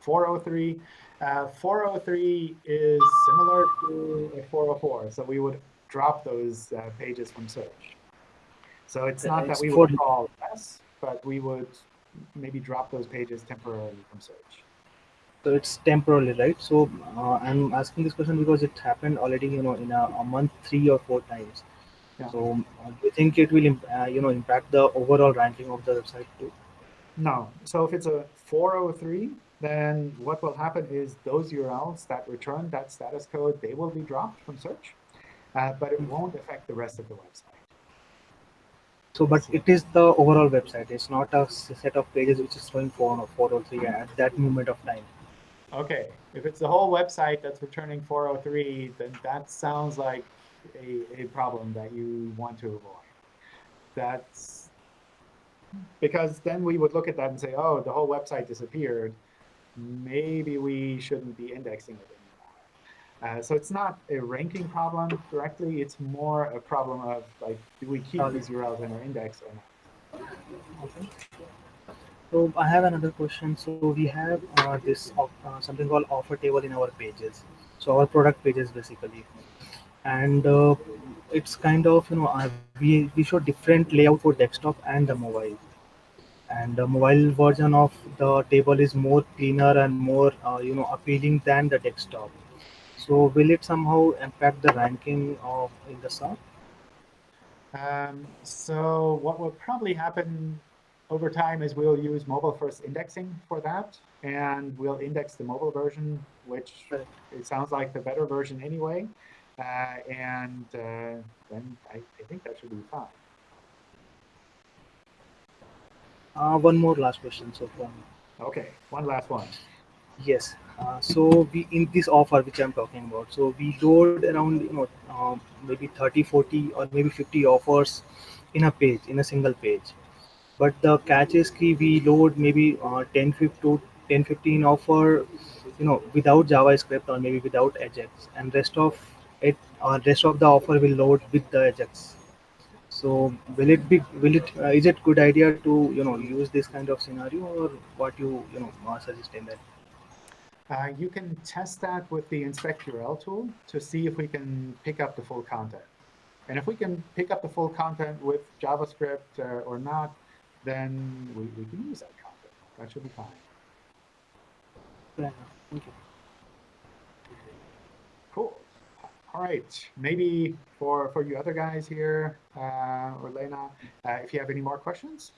403. Uh, 403 is similar to a 404, so we would drop those uh, pages from search. So it's not that we would crawl less, but we would maybe drop those pages temporarily from search. So it's temporarily, right? So uh, I'm asking this question because it happened already, you know, in a, a month three or four times. Yeah. So uh, do you think it will, uh, you know, impact the overall ranking of the website too? No. So if it's a 403, then what will happen is those URLs that return that status code, they will be dropped from search, uh, but it won't affect the rest of the website. So, but it is the overall website. It's not a set of pages which is showing four or four or three at that moment of time. Okay, if it's the whole website that's returning 403, then that sounds like a, a problem that you want to avoid. That's because then we would look at that and say, oh, the whole website disappeared. Maybe we shouldn't be indexing it. Uh, so it's not a ranking problem directly. It's more a problem of like, do we keep these URLs in our index or not? Okay. So I have another question. So we have uh, this uh, something called offer table in our pages. So our product pages basically, and uh, it's kind of you know uh, we we show different layout for desktop and the mobile. And the mobile version of the table is more cleaner and more uh, you know appealing than the desktop. So will it somehow impact the ranking of in the search? Um, so what will probably happen over time is we'll use mobile first indexing for that, and we'll index the mobile version, which Right. it sounds like the better version anyway. Uh, and uh, then I, I think that should be fine. Uh, one more last question. So from Okay, one last one. Yes. Uh, so we in this offer which I'm talking about, so we load around you know um, maybe 30, 40 or maybe 50 offers in a page in a single page. But the catch is key we load maybe uh, 10, 15, 10, 15 offer, you know, without JavaScript or maybe without Ajax, and rest of it, uh, rest of the offer will load with the Ajax. So will it be will it uh, is it good idea to you know use this kind of scenario or what you you know uh, suggest in that? Uh, you can test that with the inspect URL tool to see if we can pick up the full content. And if we can pick up the full content with JavaScript uh, or not, then we, we can use that content. That should be fine. Yeah, you. Cool. All right. Maybe for, for you other guys here, uh, or Lena, uh, if you have any more questions.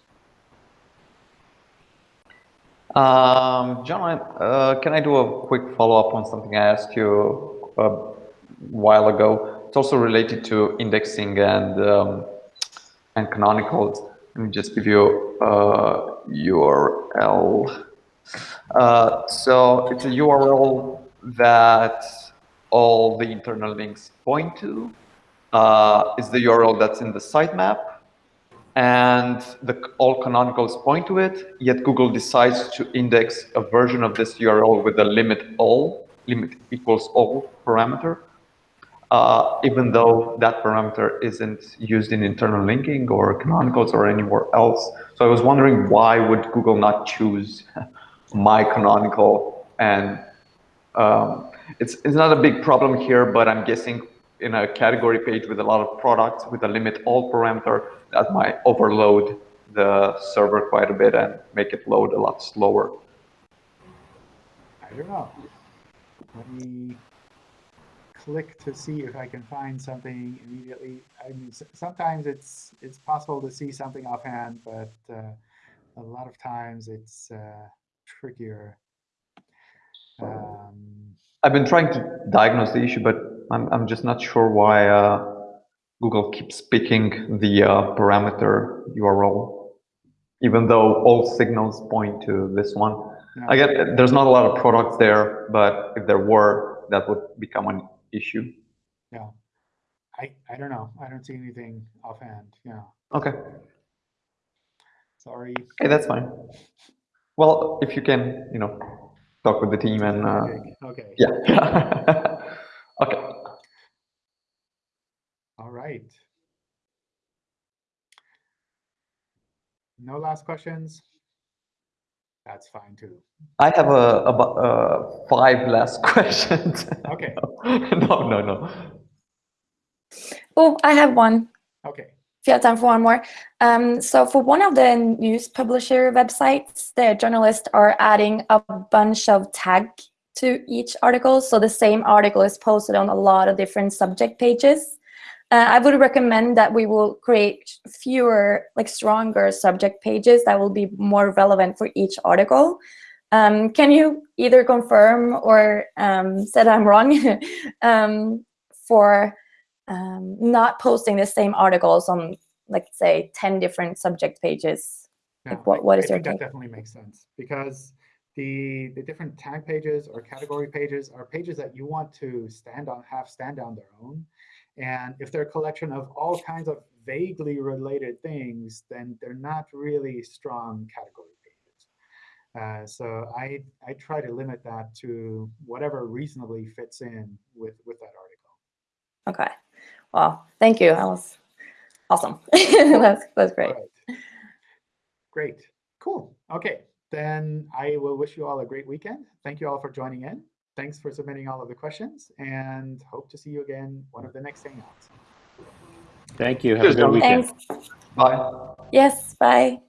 Um, John, uh, can I do a quick follow-up on something I asked you a while ago? It's also related to indexing and um, and canonicals. Let me just give you a URL. Uh, so it's a URL that all the internal links point to. Uh, is the URL that's in the sitemap and the, all canonicals point to it, yet Google decides to index a version of this URL with a limit all, limit equals all parameter, uh, even though that parameter isn't used in internal linking or canonicals or anywhere else. So I was wondering why would Google not choose my canonical and um, it's, it's not a big problem here, but I'm guessing in a category page with a lot of products with a limit all parameter, that might overload the server quite a bit and make it load a lot slower. I don't know. Let me click to see if I can find something immediately. I mean, sometimes it's it's possible to see something offhand, but uh, a lot of times it's uh, trickier. Um, I've been trying to diagnose the issue, but I'm, I'm just not sure why uh, Google keeps picking the uh, parameter URL, even though all signals point to this one. yeah. I get there's not a lot of products there, but if there were, that would become an issue. Yeah. I, I don't know. I don't see anything offhand. Yeah. Okay, Sorry. okay, that's fine. Well, if you can, you know, talk with the team and, uh, Okay. yeah. Okay, All right. No last questions? That's fine too. I have a, about, uh, five last questions. Okay. No, no, no. Oh, I have one. Okay. If you have time for one more. Um, so for one of the news publisher websites, the journalists are adding a bunch of tag to each article. So the same article is posted on a lot of different subject pages. Uh, I would recommend that we will create fewer, like stronger subject pages that will be more relevant for each article. Um, can you either confirm or um, said I'm wrong um, for um, not posting the same articles on, like, say, 10 different subject pages. Yeah, Like, what- I- what I is your think that definitely makes sense because the the different tag pages or category pages are pages that you want to stand on, have stand on their own. And if they're a collection of all kinds of vaguely related things, then they're not really strong category pages. Uh, so I I try to limit that to whatever reasonably fits in with with that article. Okay. Well, thank you. That was awesome. that's, that's great. Right. Great. Cool. Okay. Then I will wish you all a great weekend. Thank you all for joining in. Thanks for submitting all of the questions and hope to see you again one of the next Hangouts. Thank you. Have a good weekend. Thanks. Bye. Yes, bye.